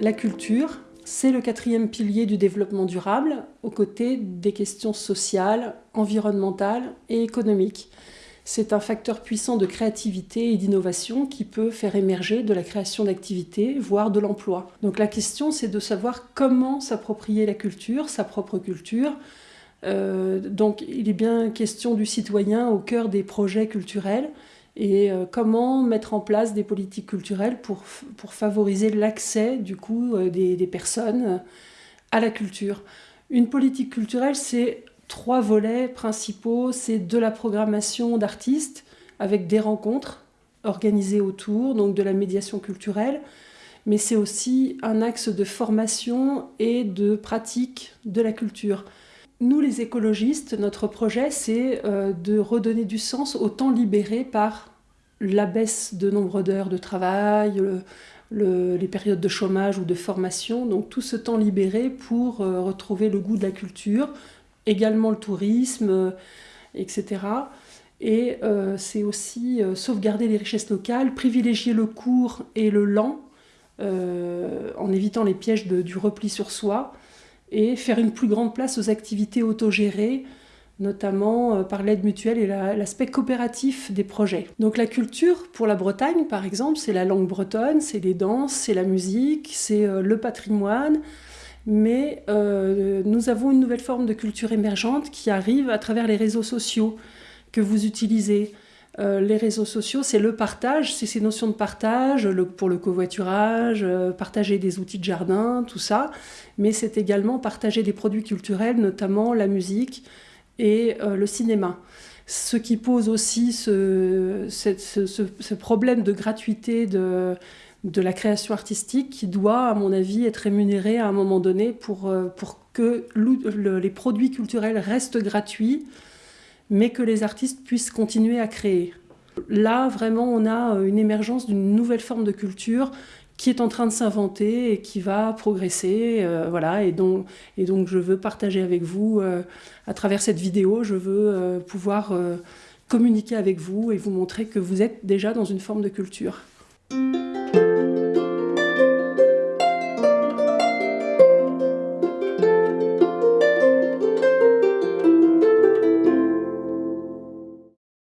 la culture, c'est le quatrième pilier du développement durable, aux côtés des questions sociales, environnementales et économiques. C'est un facteur puissant de créativité et d'innovation qui peut faire émerger de la création d'activités, voire de l'emploi. Donc la question, c'est de savoir comment s'approprier la culture, sa propre culture. Euh, donc il est bien question du citoyen au cœur des projets culturels et euh, comment mettre en place des politiques culturelles pour, pour favoriser l'accès du coup euh, des, des personnes à la culture? Une politique culturelle, c'est trois volets principaux. C'est de la programmation d'artistes avec des rencontres organisées autour, donc de la médiation culturelle, mais c'est aussi un axe de formation et de pratique de la culture. Nous, les écologistes, notre projet, c'est euh, de redonner du sens au temps libéré par la baisse de nombre d'heures de travail, les périodes de chômage ou de formation, donc tout ce temps libéré pour euh, retrouver le goût de la culture, également le tourisme, euh, etc. Et euh, c'est aussi euh, sauvegarder les richesses locales, privilégier le court et le lent, en évitant les pièges du repli sur soi, et faire une plus grande place aux activités autogérées, notamment par l'aide mutuelle et l'aspect coopératif des projets. Donc la culture, pour la Bretagne par exemple, c'est la langue bretonne, c'est les danses, c'est la musique, c'est le patrimoine, mais euh, nous avons une nouvelle forme de culture émergente qui arrive à travers les réseaux sociaux que vous utilisez. Euh, les réseaux sociaux, c'est le partage, c'est ces notions de partage pour le covoiturage, euh, partager des outils de jardin, tout ça, mais c'est également partager des produits culturels, notamment la musique et le cinéma. Ce qui pose aussi ce, problème de gratuité de, la création artistique qui doit, à mon avis, être rémunérée à un moment donné pour, euh, que les produits culturels restent gratuits, mais que les artistes puissent continuer à créer. Là, vraiment, on a euh, une émergence d'une nouvelle forme de culture qui est en train de s'inventer et qui va progresser. Euh, voilà, et donc, et donc, je veux partager avec vous, à travers cette vidéo, je veux pouvoir communiquer avec vous et vous montrer que vous êtes déjà dans une forme de culture.